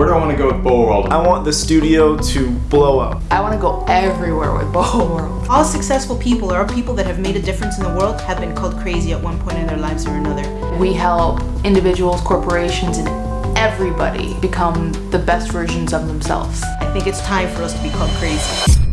Where do I want to go with Bowl World? I want the studio to blow up. I want to go everywhere with Bowl World. All successful people or people that have made a difference in the world have been called crazy at one point in their lives or another. We help individuals, corporations, and everybody become the best versions of themselves. I think it's time for us to be called crazy.